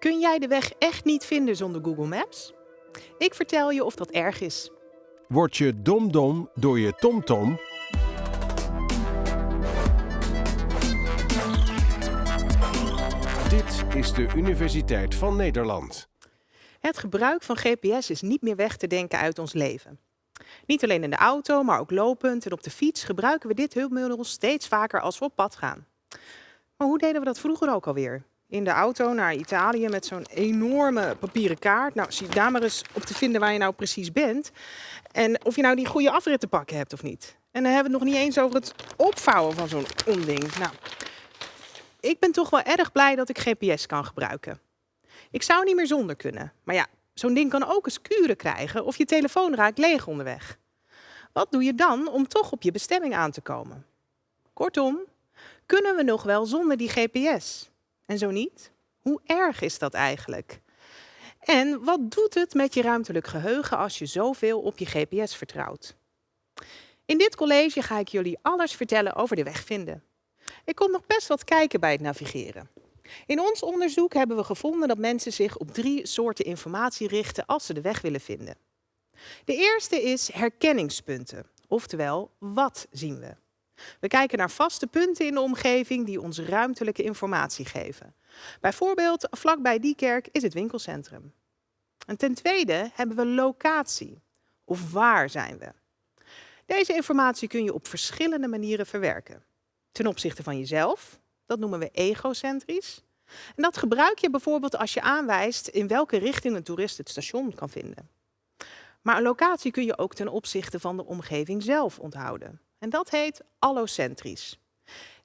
Kun jij de weg echt niet vinden zonder Google Maps? Ik vertel je of dat erg is. Word je domdom door je tomtom? Dit is de Universiteit van Nederland. Het gebruik van GPS is niet meer weg te denken uit ons leven. Niet alleen in de auto, maar ook lopend en op de fiets gebruiken we dit hulpmiddel steeds vaker als we op pad gaan. Maar hoe deden we dat vroeger ook alweer? In de auto naar Italië met zo'n enorme papieren kaart. Nou, zie daar maar eens op te vinden waar je nou precies bent. En of je nou die goede afrit te pakken hebt of niet. En dan hebben we het nog niet eens over het opvouwen van zo'n onding. Nou, ik ben toch wel erg blij dat ik GPS kan gebruiken. Ik zou niet meer zonder kunnen. Maar ja, zo'n ding kan ook eens kuren krijgen of je telefoon raakt leeg onderweg. Wat doe je dan om toch op je bestemming aan te komen? Kortom, kunnen we nog wel zonder die GPS? En zo niet? Hoe erg is dat eigenlijk? En wat doet het met je ruimtelijk geheugen als je zoveel op je GPS vertrouwt? In dit college ga ik jullie alles vertellen over de weg vinden. Ik kon nog best wat kijken bij het navigeren. In ons onderzoek hebben we gevonden dat mensen zich op drie soorten informatie richten als ze de weg willen vinden. De eerste is herkenningspunten, oftewel wat zien we. We kijken naar vaste punten in de omgeving die ons ruimtelijke informatie geven. Bijvoorbeeld vlakbij die kerk is het winkelcentrum. En ten tweede hebben we locatie, of waar zijn we. Deze informatie kun je op verschillende manieren verwerken. Ten opzichte van jezelf, dat noemen we egocentrisch. En dat gebruik je bijvoorbeeld als je aanwijst in welke richting een toerist het station kan vinden. Maar een locatie kun je ook ten opzichte van de omgeving zelf onthouden. En dat heet allocentrisch.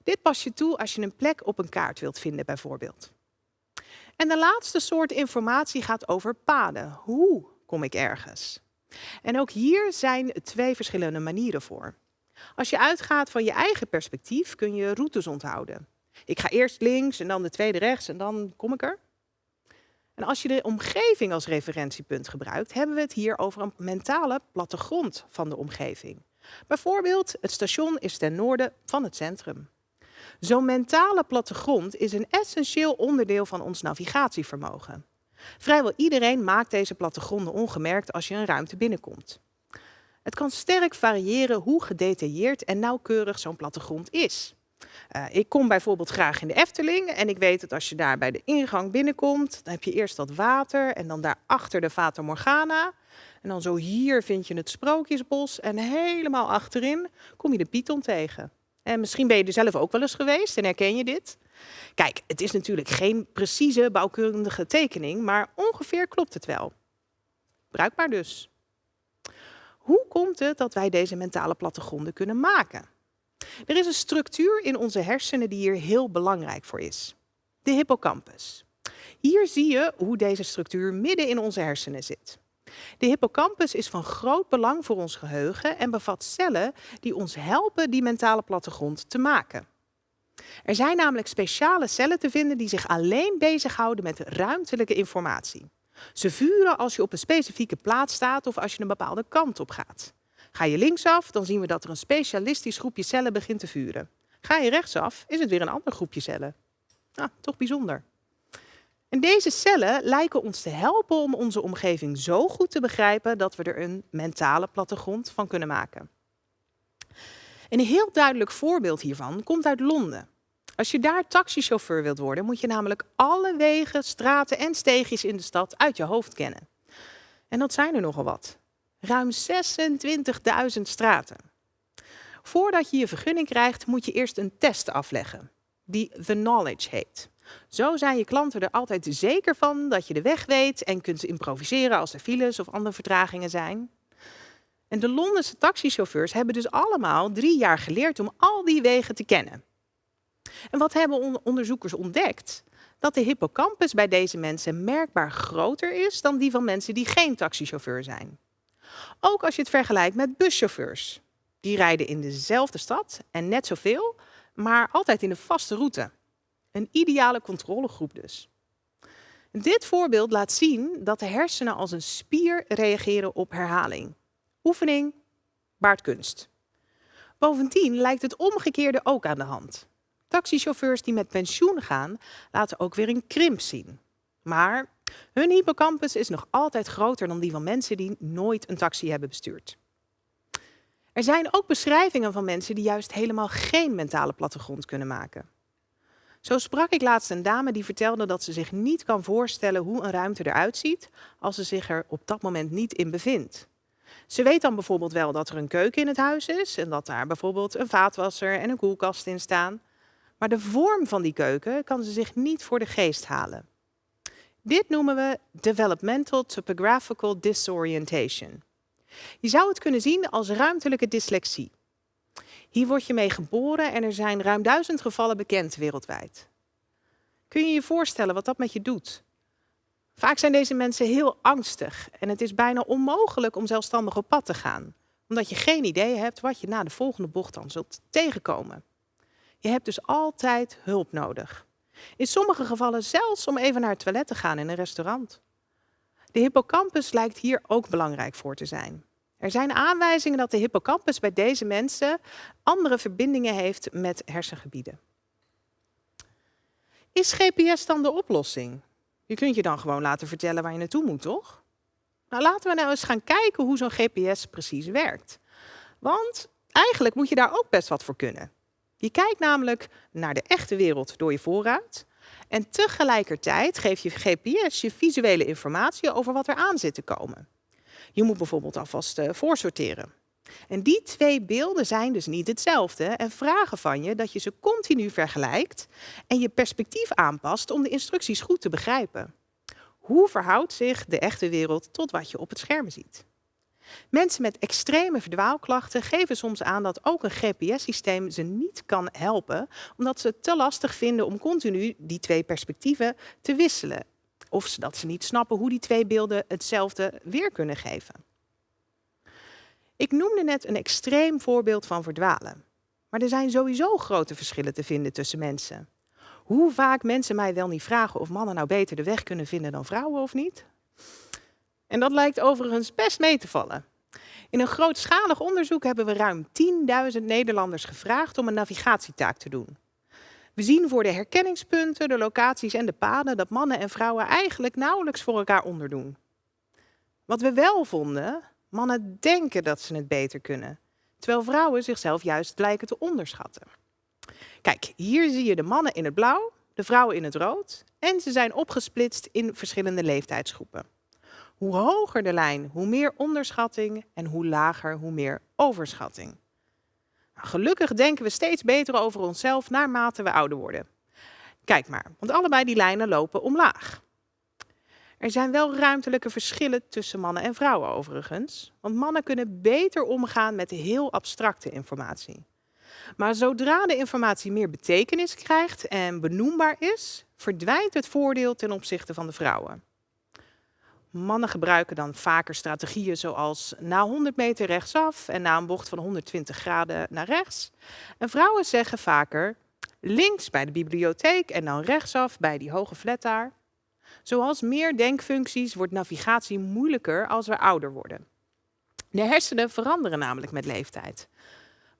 Dit pas je toe als je een plek op een kaart wilt vinden bijvoorbeeld. En de laatste soort informatie gaat over paden. Hoe kom ik ergens? En ook hier zijn twee verschillende manieren voor. Als je uitgaat van je eigen perspectief kun je routes onthouden. Ik ga eerst links en dan de tweede rechts en dan kom ik er. En als je de omgeving als referentiepunt gebruikt, hebben we het hier over een mentale plattegrond van de omgeving. Bijvoorbeeld, het station is ten noorden van het centrum. Zo'n mentale plattegrond is een essentieel onderdeel van ons navigatievermogen. Vrijwel iedereen maakt deze plattegronden ongemerkt als je een ruimte binnenkomt. Het kan sterk variëren hoe gedetailleerd en nauwkeurig zo'n plattegrond is. Uh, ik kom bijvoorbeeld graag in de Efteling en ik weet dat als je daar bij de ingang binnenkomt, dan heb je eerst dat water en dan daarachter de Fata Morgana. En dan zo hier vind je het Sprookjesbos en helemaal achterin kom je de Python tegen. En misschien ben je er zelf ook wel eens geweest en herken je dit. Kijk, het is natuurlijk geen precieze bouwkundige tekening, maar ongeveer klopt het wel. Bruikbaar dus. Hoe komt het dat wij deze mentale plattegronden kunnen maken? Er is een structuur in onze hersenen die hier heel belangrijk voor is. De hippocampus. Hier zie je hoe deze structuur midden in onze hersenen zit. De hippocampus is van groot belang voor ons geheugen en bevat cellen die ons helpen die mentale plattegrond te maken. Er zijn namelijk speciale cellen te vinden die zich alleen bezighouden met ruimtelijke informatie. Ze vuren als je op een specifieke plaats staat of als je een bepaalde kant op gaat. Ga je linksaf, dan zien we dat er een specialistisch groepje cellen begint te vuren. Ga je rechtsaf, is het weer een ander groepje cellen. Nou, toch bijzonder. Deze cellen lijken ons te helpen om onze omgeving zo goed te begrijpen dat we er een mentale plattegrond van kunnen maken. Een heel duidelijk voorbeeld hiervan komt uit Londen. Als je daar taxichauffeur wilt worden, moet je namelijk alle wegen, straten en steegjes in de stad uit je hoofd kennen. En dat zijn er nogal wat. Ruim 26.000 straten. Voordat je je vergunning krijgt, moet je eerst een test afleggen, die The Knowledge heet. Zo zijn je klanten er altijd zeker van dat je de weg weet en kunt improviseren als er files of andere vertragingen zijn. En de Londense taxichauffeurs hebben dus allemaal drie jaar geleerd om al die wegen te kennen. En wat hebben onderzoekers ontdekt? Dat de hippocampus bij deze mensen merkbaar groter is dan die van mensen die geen taxichauffeur zijn. Ook als je het vergelijkt met buschauffeurs. Die rijden in dezelfde stad en net zoveel, maar altijd in de vaste route. Een ideale controlegroep dus. Dit voorbeeld laat zien dat de hersenen als een spier reageren op herhaling. Oefening baart kunst. Bovendien lijkt het omgekeerde ook aan de hand. Taxichauffeurs die met pensioen gaan, laten ook weer een krimp zien. Maar hun hippocampus is nog altijd groter dan die van mensen die nooit een taxi hebben bestuurd. Er zijn ook beschrijvingen van mensen die juist helemaal geen mentale plattegrond kunnen maken. Zo sprak ik laatst een dame die vertelde dat ze zich niet kan voorstellen hoe een ruimte eruit ziet als ze zich er op dat moment niet in bevindt. Ze weet dan bijvoorbeeld wel dat er een keuken in het huis is en dat daar bijvoorbeeld een vaatwasser en een koelkast in staan. Maar de vorm van die keuken kan ze zich niet voor de geest halen. Dit noemen we developmental topographical disorientation. Je zou het kunnen zien als ruimtelijke dyslexie. Hier word je mee geboren en er zijn ruim duizend gevallen bekend wereldwijd. Kun je je voorstellen wat dat met je doet? Vaak zijn deze mensen heel angstig en het is bijna onmogelijk om zelfstandig op pad te gaan, omdat je geen idee hebt wat je na de volgende bocht dan zult tegenkomen. Je hebt dus altijd hulp nodig. In sommige gevallen zelfs om even naar het toilet te gaan in een restaurant. De hippocampus lijkt hier ook belangrijk voor te zijn. Er zijn aanwijzingen dat de hippocampus bij deze mensen andere verbindingen heeft met hersengebieden. Is GPS dan de oplossing? Je kunt je dan gewoon laten vertellen waar je naartoe moet, toch? Nou, laten we nou eens gaan kijken hoe zo'n GPS precies werkt. Want eigenlijk moet je daar ook best wat voor kunnen. Je kijkt namelijk naar de echte wereld door je vooruit. En tegelijkertijd geeft je GPS je visuele informatie over wat er aan zit te komen. Je moet bijvoorbeeld alvast uh, voorsorteren. En die twee beelden zijn dus niet hetzelfde en vragen van je dat je ze continu vergelijkt en je perspectief aanpast om de instructies goed te begrijpen. Hoe verhoudt zich de echte wereld tot wat je op het scherm ziet? Mensen met extreme verdwaalklachten geven soms aan dat ook een GPS-systeem ze niet kan helpen, omdat ze het te lastig vinden om continu die twee perspectieven te wisselen. Of dat ze niet snappen hoe die twee beelden hetzelfde weer kunnen geven. Ik noemde net een extreem voorbeeld van verdwalen. Maar er zijn sowieso grote verschillen te vinden tussen mensen. Hoe vaak mensen mij wel niet vragen of mannen nou beter de weg kunnen vinden dan vrouwen of niet? En dat lijkt overigens best mee te vallen. In een grootschalig onderzoek hebben we ruim 10.000 Nederlanders gevraagd om een navigatietaak te doen. We zien voor de herkenningspunten, de locaties en de paden dat mannen en vrouwen eigenlijk nauwelijks voor elkaar onderdoen. Wat we wel vonden, mannen denken dat ze het beter kunnen, terwijl vrouwen zichzelf juist blijken te onderschatten. Kijk, hier zie je de mannen in het blauw, de vrouwen in het rood en ze zijn opgesplitst in verschillende leeftijdsgroepen. Hoe hoger de lijn, hoe meer onderschatting en hoe lager, hoe meer overschatting. Nou, gelukkig denken we steeds beter over onszelf naarmate we ouder worden. Kijk maar, want allebei die lijnen lopen omlaag. Er zijn wel ruimtelijke verschillen tussen mannen en vrouwen overigens, want mannen kunnen beter omgaan met heel abstracte informatie. Maar zodra de informatie meer betekenis krijgt en benoembaar is, verdwijnt het voordeel ten opzichte van de vrouwen. Mannen gebruiken dan vaker strategieën zoals na 100 meter rechtsaf en na een bocht van 120 graden naar rechts. En vrouwen zeggen vaker links bij de bibliotheek en dan rechtsaf bij die hoge flat daar. Zoals meer denkfuncties wordt navigatie moeilijker als we ouder worden. De hersenen veranderen namelijk met leeftijd.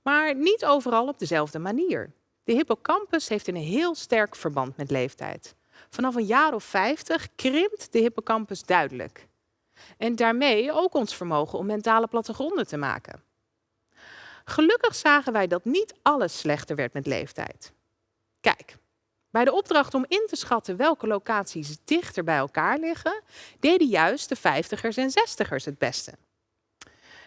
Maar niet overal op dezelfde manier. De hippocampus heeft een heel sterk verband met leeftijd. Vanaf een jaar of 50 krimpt de hippocampus duidelijk. En daarmee ook ons vermogen om mentale plattegronden te maken. Gelukkig zagen wij dat niet alles slechter werd met leeftijd. Kijk, bij de opdracht om in te schatten welke locaties dichter bij elkaar liggen, deden juist de 50ers en 60ers het beste.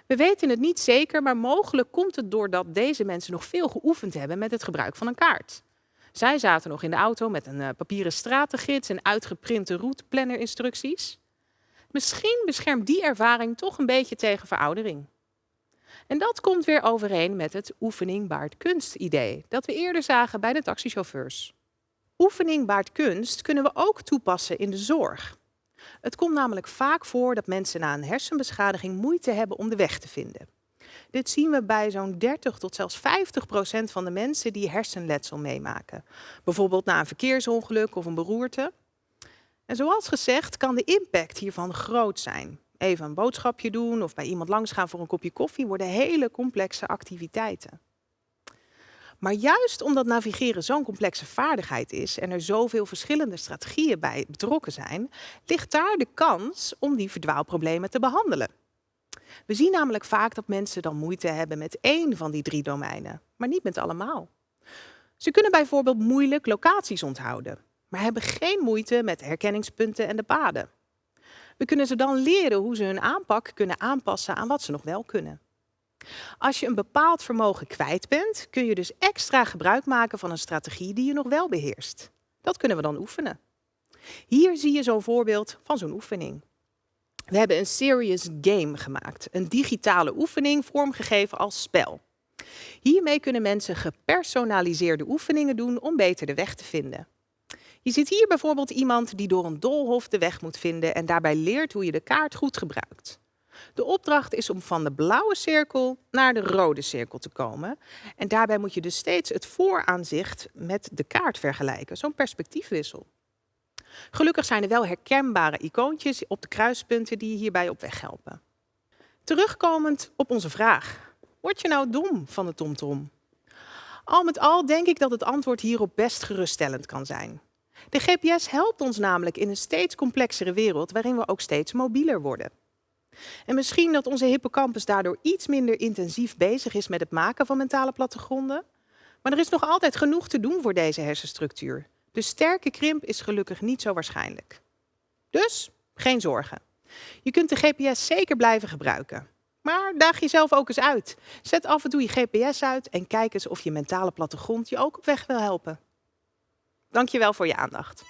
We weten het niet zeker, maar mogelijk komt het doordat deze mensen nog veel geoefend hebben met het gebruik van een kaart. Zij zaten nog in de auto met een uh, papieren stratengids en uitgeprinte routeplanner-instructies. Misschien beschermt die ervaring toch een beetje tegen veroudering. En dat komt weer overeen met het oefening baart kunst idee dat we eerder zagen bij de taxichauffeurs. Oefening baart kunst kunnen we ook toepassen in de zorg. Het komt namelijk vaak voor dat mensen na een hersenbeschadiging moeite hebben om de weg te vinden. Dit zien we bij zo'n 30 tot zelfs 50 procent van de mensen die hersenletsel meemaken. Bijvoorbeeld na een verkeersongeluk of een beroerte. En zoals gezegd kan de impact hiervan groot zijn. Even een boodschapje doen of bij iemand langsgaan voor een kopje koffie worden hele complexe activiteiten. Maar juist omdat navigeren zo'n complexe vaardigheid is en er zoveel verschillende strategieën bij betrokken zijn, ligt daar de kans om die verdwaalproblemen te behandelen. We zien namelijk vaak dat mensen dan moeite hebben met één van die drie domeinen, maar niet met allemaal. Ze kunnen bijvoorbeeld moeilijk locaties onthouden, maar hebben geen moeite met herkenningspunten en de paden. We kunnen ze dan leren hoe ze hun aanpak kunnen aanpassen aan wat ze nog wel kunnen. Als je een bepaald vermogen kwijt bent, kun je dus extra gebruik maken van een strategie die je nog wel beheerst. Dat kunnen we dan oefenen. Hier zie je zo'n voorbeeld van zo'n oefening. We hebben een serious game gemaakt, een digitale oefening vormgegeven als spel. Hiermee kunnen mensen gepersonaliseerde oefeningen doen om beter de weg te vinden. Je ziet hier bijvoorbeeld iemand die door een doolhof de weg moet vinden en daarbij leert hoe je de kaart goed gebruikt. De opdracht is om van de blauwe cirkel naar de rode cirkel te komen. En daarbij moet je dus steeds het vooraanzicht met de kaart vergelijken, zo'n perspectiefwissel. Gelukkig zijn er wel herkenbare icoontjes op de kruispunten die je hierbij op weg helpen. Terugkomend op onze vraag. Word je nou dom van de TomTom? Al met al denk ik dat het antwoord hierop best geruststellend kan zijn. De GPS helpt ons namelijk in een steeds complexere wereld waarin we ook steeds mobieler worden. En misschien dat onze hippocampus daardoor iets minder intensief bezig is met het maken van mentale plattegronden. Maar er is nog altijd genoeg te doen voor deze hersenstructuur. De sterke krimp is gelukkig niet zo waarschijnlijk. Dus geen zorgen. Je kunt de GPS zeker blijven gebruiken. Maar daag jezelf ook eens uit. Zet af en toe je GPS uit en kijk eens of je mentale plattegrond je ook op weg wil helpen. Dankjewel voor je aandacht.